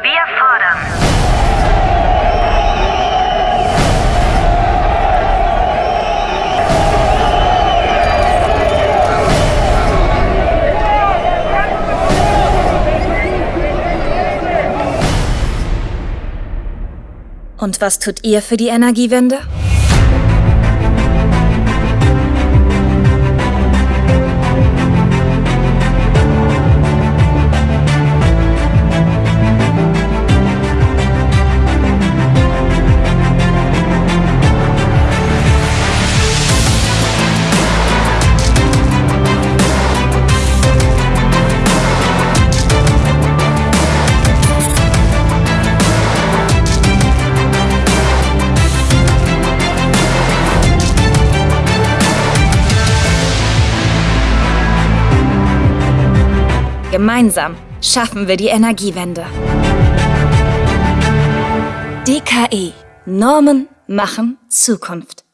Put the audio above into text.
Wir fordern. Und was tut ihr für die Energiewende? Gemeinsam schaffen wir die Energiewende. DKE. Normen machen Zukunft.